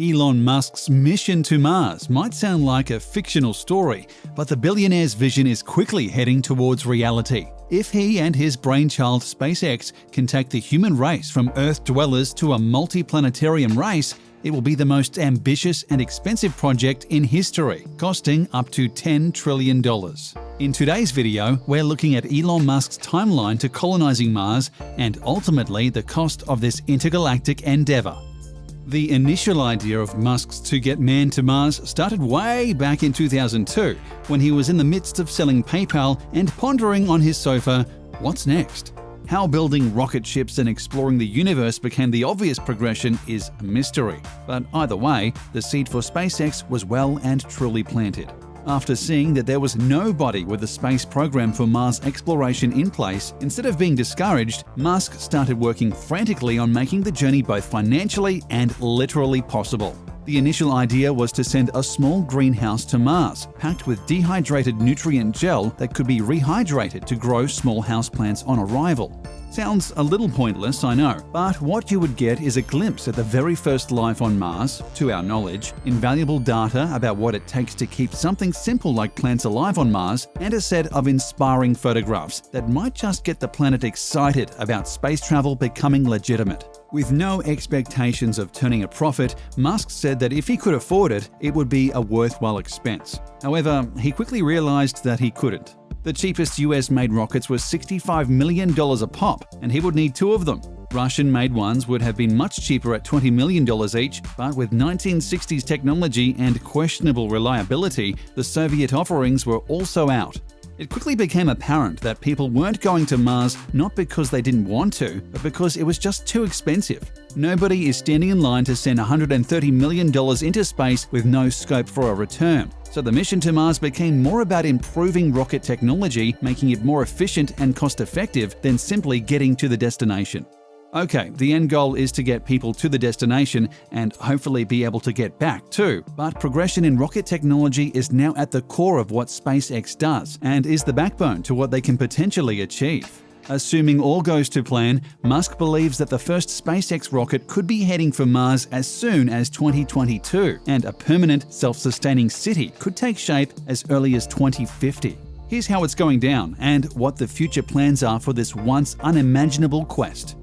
Elon Musk's mission to Mars might sound like a fictional story, but the billionaire's vision is quickly heading towards reality. If he and his brainchild SpaceX can take the human race from Earth dwellers to a multi-planetarium race, it will be the most ambitious and expensive project in history, costing up to $10 trillion. In today's video, we're looking at Elon Musk's timeline to colonizing Mars and ultimately the cost of this intergalactic endeavor. The initial idea of Musk's to get man to Mars started way back in 2002 when he was in the midst of selling PayPal and pondering on his sofa, what's next? How building rocket ships and exploring the universe became the obvious progression is a mystery. But either way, the seed for SpaceX was well and truly planted. After seeing that there was nobody with a space program for Mars exploration in place, instead of being discouraged, Musk started working frantically on making the journey both financially and literally possible. The initial idea was to send a small greenhouse to Mars, packed with dehydrated nutrient gel that could be rehydrated to grow small houseplants on arrival. Sounds a little pointless, I know, but what you would get is a glimpse at the very first life on Mars, to our knowledge, invaluable data about what it takes to keep something simple like plants alive on Mars, and a set of inspiring photographs that might just get the planet excited about space travel becoming legitimate. With no expectations of turning a profit, Musk said that if he could afford it, it would be a worthwhile expense. However, he quickly realized that he couldn't. The cheapest US made rockets were $65 million a pop, and he would need two of them. Russian made ones would have been much cheaper at $20 million each, but with 1960s technology and questionable reliability, the Soviet offerings were also out. It quickly became apparent that people weren't going to Mars not because they didn't want to, but because it was just too expensive. Nobody is standing in line to send $130 million into space with no scope for a return. So the mission to Mars became more about improving rocket technology, making it more efficient and cost effective than simply getting to the destination. Okay, the end goal is to get people to the destination and hopefully be able to get back too. But progression in rocket technology is now at the core of what SpaceX does and is the backbone to what they can potentially achieve. Assuming all goes to plan, Musk believes that the first SpaceX rocket could be heading for Mars as soon as 2022, and a permanent, self-sustaining city could take shape as early as 2050. Here's how it's going down and what the future plans are for this once unimaginable quest.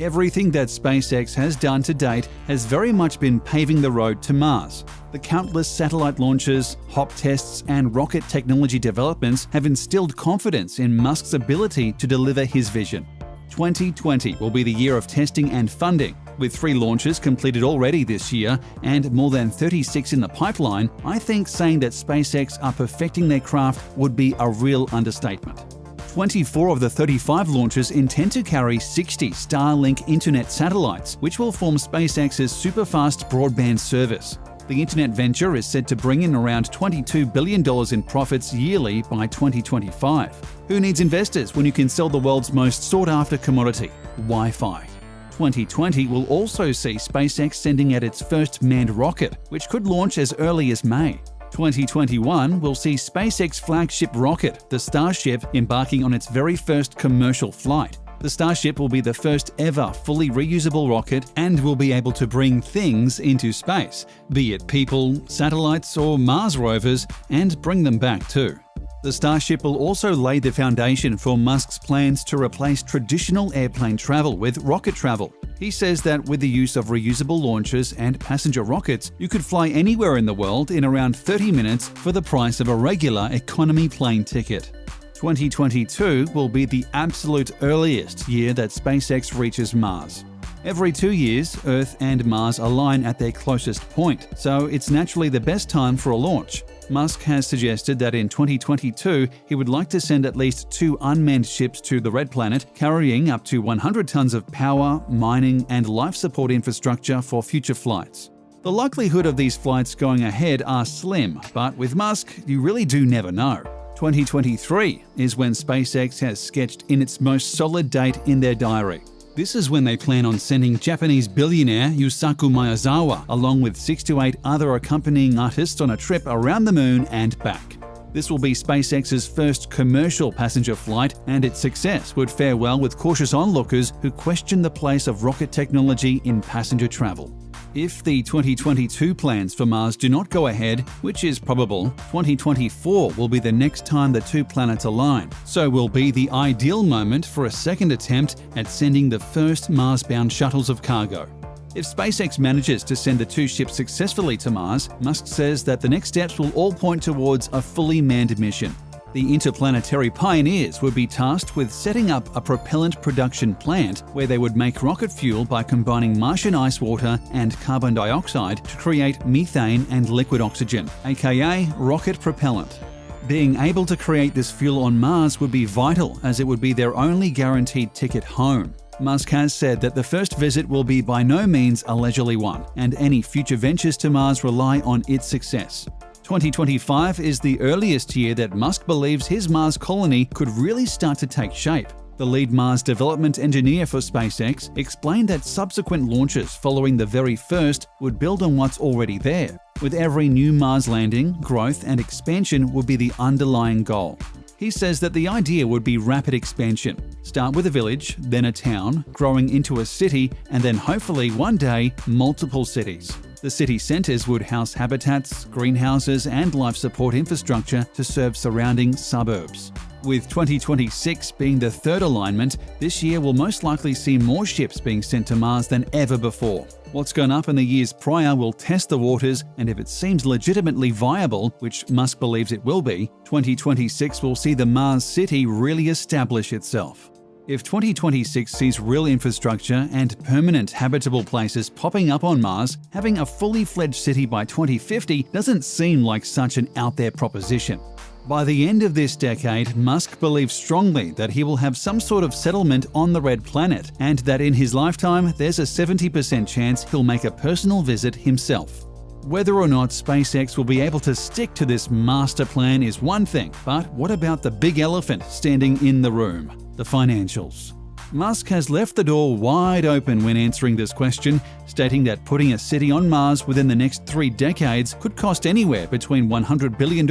Everything that SpaceX has done to date has very much been paving the road to Mars. The countless satellite launches, HOP tests, and rocket technology developments have instilled confidence in Musk's ability to deliver his vision. 2020 will be the year of testing and funding. With three launches completed already this year and more than 36 in the pipeline, I think saying that SpaceX are perfecting their craft would be a real understatement. 24 of the 35 launches intend to carry 60 Starlink internet satellites, which will form SpaceX's super-fast broadband service. The internet venture is said to bring in around $22 billion in profits yearly by 2025. Who needs investors when you can sell the world's most sought-after commodity, Wi-Fi? 2020 will also see SpaceX sending out its first manned rocket, which could launch as early as May. 2021 will see SpaceX flagship rocket, the Starship, embarking on its very first commercial flight. The Starship will be the first ever fully reusable rocket and will be able to bring things into space, be it people, satellites, or Mars rovers, and bring them back too. The Starship will also lay the foundation for Musk's plans to replace traditional airplane travel with rocket travel. He says that with the use of reusable launchers and passenger rockets, you could fly anywhere in the world in around 30 minutes for the price of a regular economy plane ticket. 2022 will be the absolute earliest year that SpaceX reaches Mars. Every two years, Earth and Mars align at their closest point, so it's naturally the best time for a launch. Musk has suggested that in 2022 he would like to send at least two unmanned ships to the Red Planet, carrying up to 100 tons of power, mining, and life support infrastructure for future flights. The likelihood of these flights going ahead are slim, but with Musk, you really do never know. 2023 is when SpaceX has sketched in its most solid date in their diary. This is when they plan on sending Japanese billionaire Yusaku Maezawa along with six to eight other accompanying artists on a trip around the moon and back. This will be SpaceX's first commercial passenger flight, and its success would fare well with cautious onlookers who question the place of rocket technology in passenger travel. If the 2022 plans for Mars do not go ahead, which is probable, 2024 will be the next time the two planets align, so will be the ideal moment for a second attempt at sending the first Mars-bound shuttles of cargo. If SpaceX manages to send the two ships successfully to Mars, Musk says that the next steps will all point towards a fully manned mission. The interplanetary pioneers would be tasked with setting up a propellant production plant where they would make rocket fuel by combining Martian ice water and carbon dioxide to create methane and liquid oxygen, aka rocket propellant. Being able to create this fuel on Mars would be vital as it would be their only guaranteed ticket home. Musk has said that the first visit will be by no means a leisurely one, and any future ventures to Mars rely on its success. 2025 is the earliest year that Musk believes his Mars colony could really start to take shape. The lead Mars development engineer for SpaceX explained that subsequent launches following the very first would build on what's already there. With every new Mars landing, growth and expansion would be the underlying goal. He says that the idea would be rapid expansion. Start with a village, then a town, growing into a city, and then hopefully one day, multiple cities. The city centres would house habitats, greenhouses, and life support infrastructure to serve surrounding suburbs. With 2026 being the third alignment, this year will most likely see more ships being sent to Mars than ever before. What's gone up in the years prior will test the waters, and if it seems legitimately viable, which Musk believes it will be, 2026 will see the Mars City really establish itself. If 2026 sees real infrastructure and permanent habitable places popping up on Mars, having a fully fledged city by 2050 doesn't seem like such an out there proposition. By the end of this decade, Musk believes strongly that he will have some sort of settlement on the Red Planet, and that in his lifetime there's a 70% chance he'll make a personal visit himself. Whether or not SpaceX will be able to stick to this master plan is one thing, but what about the big elephant standing in the room? The financials. Musk has left the door wide open when answering this question, stating that putting a city on Mars within the next three decades could cost anywhere between $100 billion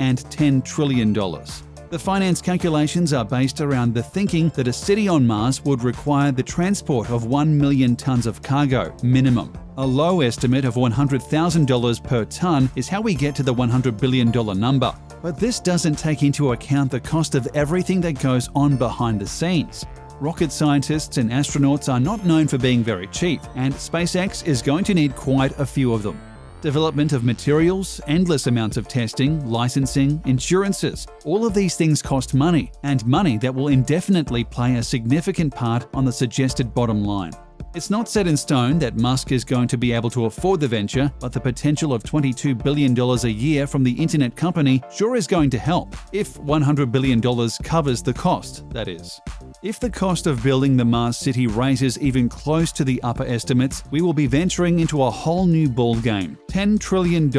and $10 trillion. The finance calculations are based around the thinking that a city on Mars would require the transport of 1 million tons of cargo, minimum. A low estimate of $100,000 per ton is how we get to the $100 billion number. But this doesn't take into account the cost of everything that goes on behind the scenes. Rocket scientists and astronauts are not known for being very cheap, and SpaceX is going to need quite a few of them. Development of materials, endless amounts of testing, licensing, insurances – all of these things cost money, and money that will indefinitely play a significant part on the suggested bottom line. It's not set in stone that Musk is going to be able to afford the venture, but the potential of $22 billion a year from the internet company sure is going to help, if $100 billion covers the cost, that is. If the cost of building the Mars city rises even close to the upper estimates, we will be venturing into a whole new ballgame. $10 trillion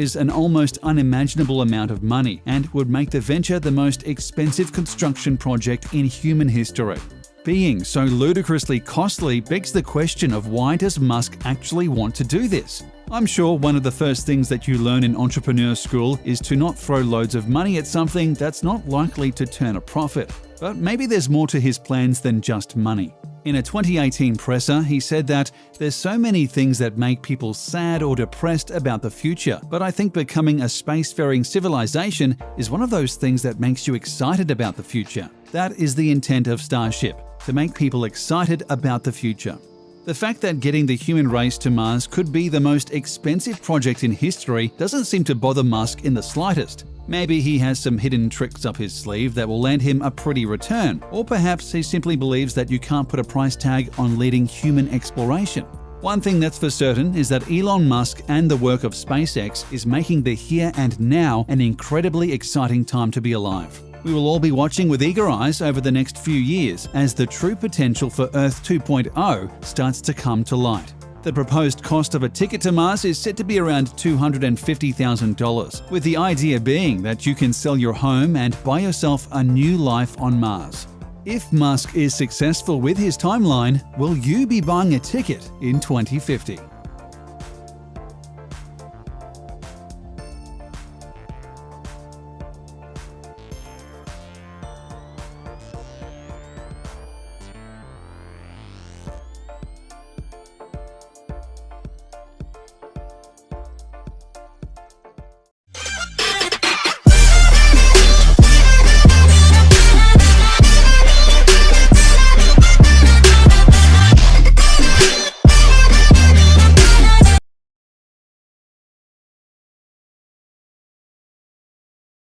is an almost unimaginable amount of money and would make the venture the most expensive construction project in human history. Being so ludicrously costly begs the question of why does Musk actually want to do this? I'm sure one of the first things that you learn in entrepreneur school is to not throw loads of money at something that's not likely to turn a profit. But maybe there's more to his plans than just money. In a 2018 presser, he said that there's so many things that make people sad or depressed about the future, but I think becoming a spacefaring civilization is one of those things that makes you excited about the future. That is the intent of Starship to make people excited about the future. The fact that getting the human race to Mars could be the most expensive project in history doesn't seem to bother Musk in the slightest. Maybe he has some hidden tricks up his sleeve that will land him a pretty return, or perhaps he simply believes that you can't put a price tag on leading human exploration. One thing that's for certain is that Elon Musk and the work of SpaceX is making the here and now an incredibly exciting time to be alive. We will all be watching with eager eyes over the next few years as the true potential for Earth 2.0 starts to come to light. The proposed cost of a ticket to Mars is set to be around $250,000, with the idea being that you can sell your home and buy yourself a new life on Mars. If Musk is successful with his timeline, will you be buying a ticket in 2050?